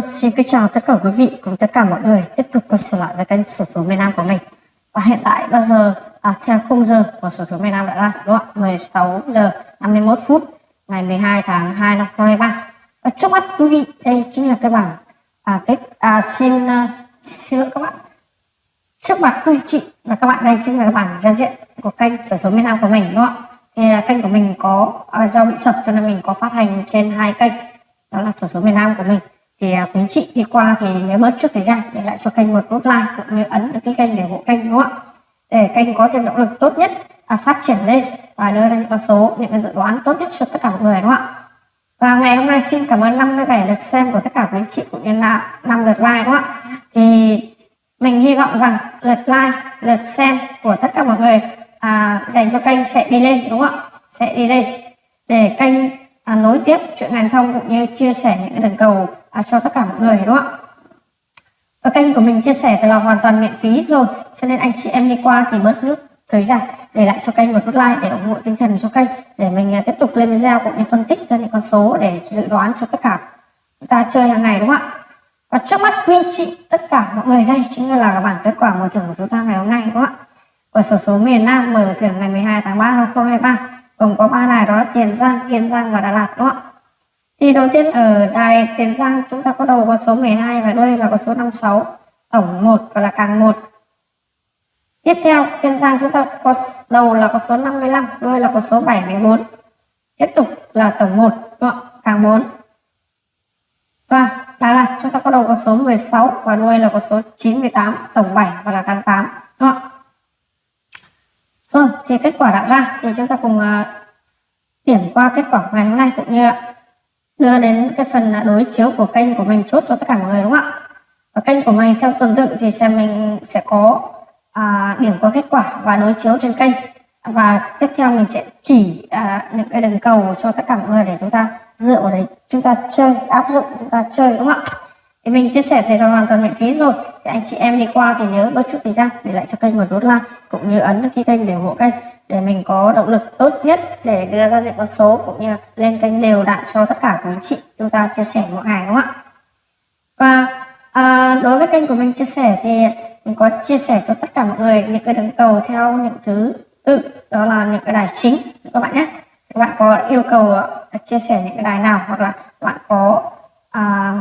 Vâng, xin kính chào tất cả quý vị cùng tất cả mọi người tiếp tục quay trở lại với kênh sổ số miền Nam của mình. Và hiện tại bây giờ à, theo khung giờ của sổ số miền Nam đã ra đúng không 16 giờ 51 phút ngày 12 tháng 2 năm 2023. Và trước mắt quý vị đây chính là cái bảng à, cái à, xin à, xin lỗi các bạn. Trước mặt quý chị và các bạn đây chính là cái bảng giao diện của kênh sổ số miền Nam của mình đúng không ạ? Thì à, kênh của mình có à, do bị sập cho nên mình có phát hành trên hai kênh đó là sổ số miền Nam của mình thì à, quý chị đi qua thì nhớ mất chút thời gian để lại cho kênh một nút like cũng như ấn được cái kênh để ủng hộ kênh đúng không ạ? Để kênh có thêm động lực tốt nhất à, phát triển lên và đưa ra những con số những cái dự đoán tốt nhất cho tất cả mọi người đúng không ạ? Và ngày hôm nay xin cảm ơn 57 lượt xem của tất cả quý chị cũng như là 5 lượt like đúng không ạ? Thì mình hy vọng rằng lượt like lượt xem của tất cả mọi người à, dành cho kênh sẽ đi lên đúng không ạ? Sẽ đi lên để kênh à, nối tiếp chuyện ngành thông cũng như chia sẻ những đường cầu à, cho tất cả mọi người đúng không ạ? Và kênh của mình chia sẻ thì là hoàn toàn miễn phí rồi cho nên anh chị em đi qua thì bớt nước thời gian để lại cho kênh một nút like để ủng hộ tinh thần cho kênh để mình à, tiếp tục lên video cũng như phân tích ra những con số để dự đoán cho tất cả chúng ta chơi hàng ngày đúng không ạ? Và trước mắt quý anh chị tất cả mọi người đây chính là bảng kết quả mở thưởng của chúng ta ngày hôm nay đúng không ạ? Của sổ số miền Nam mở thưởng ngày 12 tháng 3 năm 2023 gồm có ba đài đó là Tiền Giang, Kiên Giang và Đà Lạt đúng không ạ thì đầu tiên ở đài Tiền Giang chúng ta có đầu có số 12 và đuôi là có số 56 tổng 1 và là càng 1 tiếp theo Kiên Giang chúng ta có đầu là có số 55 đuôi là có số 74 tiếp tục là tổng 1 đúng không? càng 4 và Đà Lạt chúng ta có đầu có số 16 và đuôi là có số 98 tổng 7 và là càng 8? Rồi thì kết quả đã ra. Thì chúng ta cùng uh, điểm qua kết quả ngày hôm nay cũng như đưa đến cái phần ờ, đối chiếu của kênh của mình chốt cho tất cả mọi người đúng không ạ? Và kênh của mình theo tuần tự thì sẽ mình sẽ có à, điểm qua kết quả và đối chiếu trên kênh. Và tiếp theo mình sẽ chỉ à, những cái đường cầu cho tất cả mọi người để chúng ta dựa vào đấy. Chúng ta chơi áp dụng chúng ta chơi đúng không ạ? Thì mình chia sẻ thì là hoàn toàn miễn phí rồi. Thì anh chị em đi qua thì nhớ bớt chút thời gian để lại cho kênh một nút like cũng như ấn đăng ký kênh để ủng hộ kênh để mình có động lực tốt nhất để đưa ra những con số cũng như lên kênh đều đặn cho tất cả quý chị chúng ta chia sẻ mỗi ngày đúng không ạ? Và à, đối với kênh của mình chia sẻ thì mình có chia sẻ cho tất cả mọi người những cái đường cầu theo những thứ tự đó là những cái đài chính các bạn nhé. Các bạn có yêu cầu à, chia sẻ những cái đài nào hoặc là bạn có à,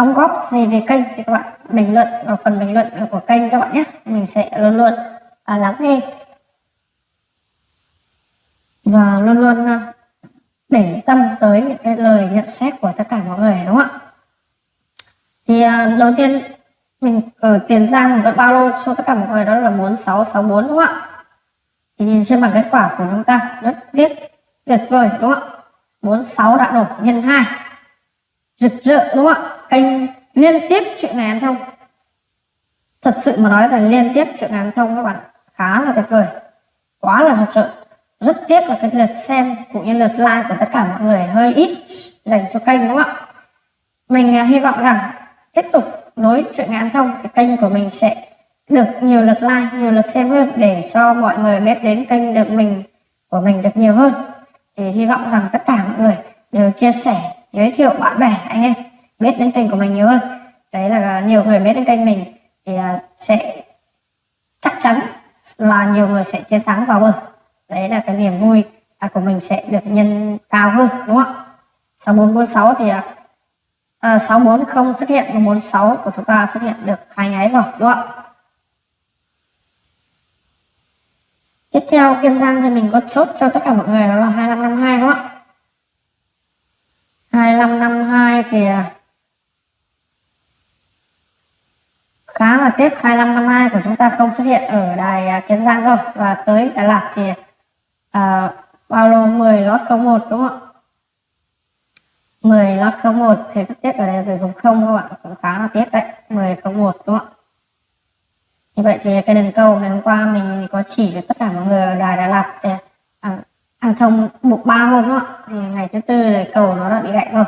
đóng góp gì về kênh thì các bạn bình luận vào phần bình luận của kênh các bạn nhé. Mình sẽ luôn luôn à, lắng nghe. Và luôn luôn à, để tâm tới những cái lời nhận xét của tất cả mọi người đúng không ạ? Thì à, đầu tiên mình ở tiền giang có bao lô cho tất cả mọi người? Đó là 4664 đúng không ạ? Thì nhìn trên bảng kết quả của chúng ta rất tiếc tuyệt vời đúng không ạ? 46 đã đổ nhân 2 rực rỡ, đúng không ạ? Kênh liên tiếp chuyện ngày ăn thông. Thật sự mà nói là liên tiếp chuyện ngày ăn thông các bạn khá là tuyệt vời. Quá là rực rỡ. Rất tiếc là cái lượt xem cũng như lượt like của tất cả mọi người hơi ít dành cho kênh, đúng không ạ? Mình à, hy vọng rằng tiếp tục nối chuyện ngàn thông thì kênh của mình sẽ được nhiều lượt like, nhiều lượt xem hơn để cho mọi người biết đến kênh được mình, của mình được nhiều hơn. Thì hy vọng rằng tất cả mọi người đều chia sẻ giới thiệu bạn bè anh em. Biết đến kênh của mình nhiều hơn. Đấy là nhiều người biết đến kênh mình thì à, sẽ chắc chắn là nhiều người sẽ chiến thắng vào bờ. Đấy là cái niềm vui à, của mình sẽ được nhân cao hơn đúng không ạ? 6446 thì à, à, 64 không xuất hiện và 46 của chúng ta xuất hiện được hai nháy rồi đúng không ạ? Tiếp theo kiên giang thì mình có chốt cho tất cả mọi người đó là 2552 đúng không ạ? 2552 thì à, khá là tiếp 2552 của chúng ta không xuất hiện ở đài à, Kiến Giang rồi. Và tới Đà Lạt thì uh, bao lô 10 lót 01 đúng không ạ? 10 lót 01 thì rất tiếc ở đây về không không các bạn cũng khá là tiếp đấy 10 01 đúng không ạ? Như vậy thì cái đường câu ngày hôm qua mình có chỉ cho tất cả mọi người ở đài Đà Lạt để à, ăn trồng buộc ba hôm đó thì ngày thứ tư thì cầu nó đã bị gãy rồi.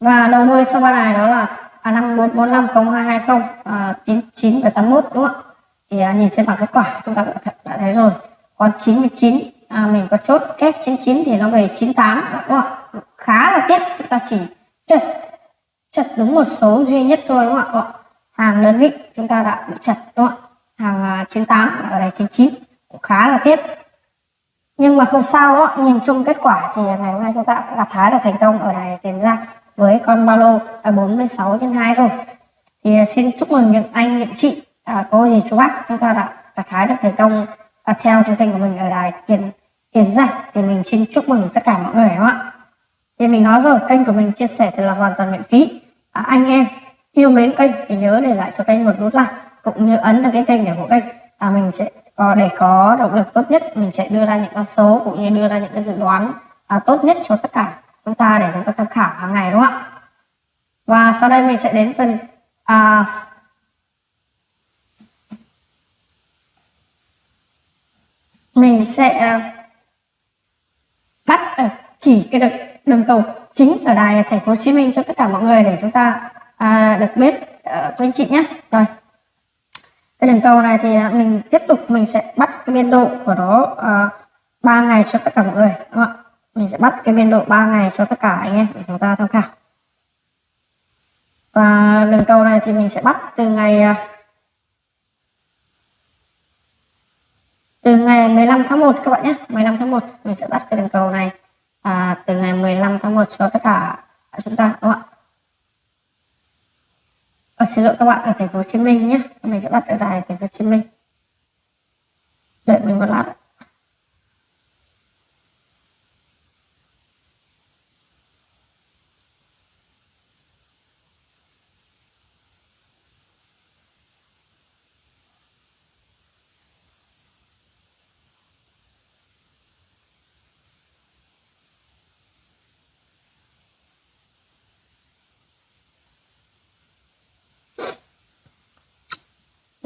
Và đầu đuôi sau ba đài đó là à, 54450220 à, 99 và 81 đúng không ạ? Thì à, nhìn trên bảng kết quả chúng ta cũng đã thấy rồi. Còn 99 à, mình có chốt kép 99 thì nó về 98 đúng không ạ? Khá là tiếc chúng ta chỉ chật chật đúng một số duy nhất thôi đúng không ạ? Hàng đơn vị chúng ta đã bị chật đúng không ạ? Hàng à, 98 ở đây 99 cũng khá là tiếc nhưng mà không sao đó nhìn chung kết quả thì ngày hôm nay chúng ta cũng gặp thái là thành công ở đài tiền giang với con ba lô à, 46 nhân 2 rồi. Thì à, xin chúc mừng những anh những chị à, cô gì chú bác chúng ta đã gặt thái được thành công à, theo chương trình của mình ở đài tiền tiền giang. Thì mình xin chúc mừng tất cả mọi người đúng không ạ? Thì mình nói rồi kênh của mình chia sẻ thì là hoàn toàn miễn phí. À, anh em yêu mến kênh thì nhớ để lại cho kênh một nút like cũng như ấn vào cái kênh để hộ kênh. Là mình sẽ có để có động lực tốt nhất mình sẽ đưa ra những con số cũng như đưa ra những cái dự đoán à, tốt nhất cho tất cả chúng ta để chúng ta tham khảo hàng ngày đúng không ạ? Và sau đây mình sẽ đến phần à, mình sẽ à, bắt à, chỉ cái đường, đường cầu chính ở đài thành phố Hồ Chí Minh cho tất cả mọi người để chúng ta à, được biết ờ, uh, các anh chị nhé. Rồi cái đường cầu này thì mình tiếp tục mình sẽ bắt cái biên độ của nó à, uh, 3 ngày cho tất cả mọi người đúng không ạ? Mình sẽ bắt cái biên độ 3 ngày cho tất cả anh em để chúng ta tham khảo. Và đường cầu này thì mình sẽ bắt từ ngày à, từ ngày 15 tháng 1 các bạn nhé. 15 tháng 1 mình sẽ bắt cái đường cầu này à, từ ngày 15 tháng 1 cho tất cả chúng ta đúng không ạ? Và xin lỗi các bạn ở thành phố Hồ Chí Minh nhé. Mình sẽ bắt ở đài thành phố Hồ Chí Minh. Đợi mình một lát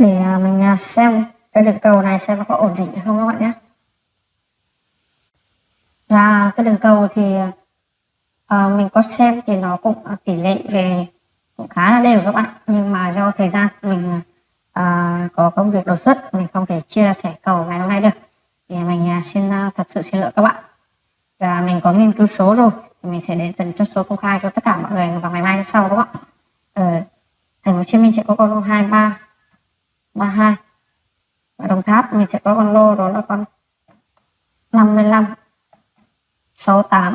để à, mình à, xem cái đường cầu này xem nó có ổn định hay không các bạn nhé. Và cái đường cầu thì à, mình có xem thì nó cũng à, tỷ lệ về cũng khá là đều các bạn. Nhưng mà do thời gian mình à, có công việc đột xuất mình không thể chia sẻ cầu ngày hôm nay được. Thì mình à, xin à, thật sự xin lỗi các bạn. Và mình có nghiên cứu số rồi thì mình sẽ đến phần chốt số công khai cho tất cả mọi người vào ngày mai sau các bạn. ở thành phố Hồ Chí Minh sẽ có con 23 32 và Đồng Tháp mình sẽ có con lô đó là con 55 68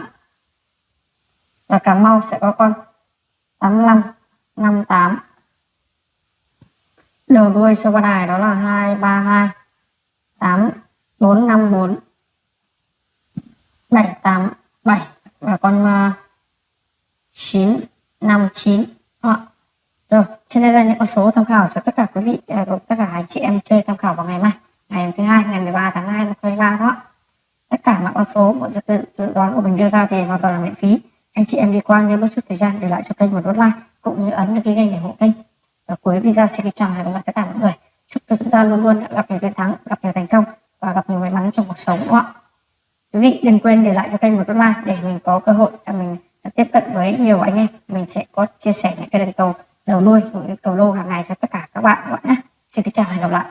và Cà Mau sẽ có con 85 58 đầu đuôi số ba đài đó là 232 8 454 787 và con ờ, uh, 959 Đó. Rồi, trên đây là những con số tham khảo cho tất cả quý vị, à, tất cả anh chị em chơi tham khảo vào ngày mai, ngày thứ hai, ngày 13 tháng 2 năm 2023 đó. Tất cả mọi con số, mọi dự, dự đoán của mình đưa ra thì hoàn toàn là miễn phí. Anh chị em đi qua nhớ một chút thời gian để lại cho kênh một nút like cũng như ấn cái kênh để ủng hộ kênh. Và cuối video xin chào và hẹn gặp tất cả mọi người. Chúc cho chúng ta luôn luôn gặp nhiều chiến thắng, gặp nhiều thành công và gặp nhiều may mắn trong cuộc sống đúng không ạ? Quý vị đừng quên để lại cho kênh một nút like để mình có cơ hội để mình tiếp cận với nhiều anh em. Mình sẽ có chia sẻ những cái đền cầu đầu nuôi cầu lô hàng ngày cho tất cả các bạn các bạn nhé. Xin kính chào và hẹn gặp lại.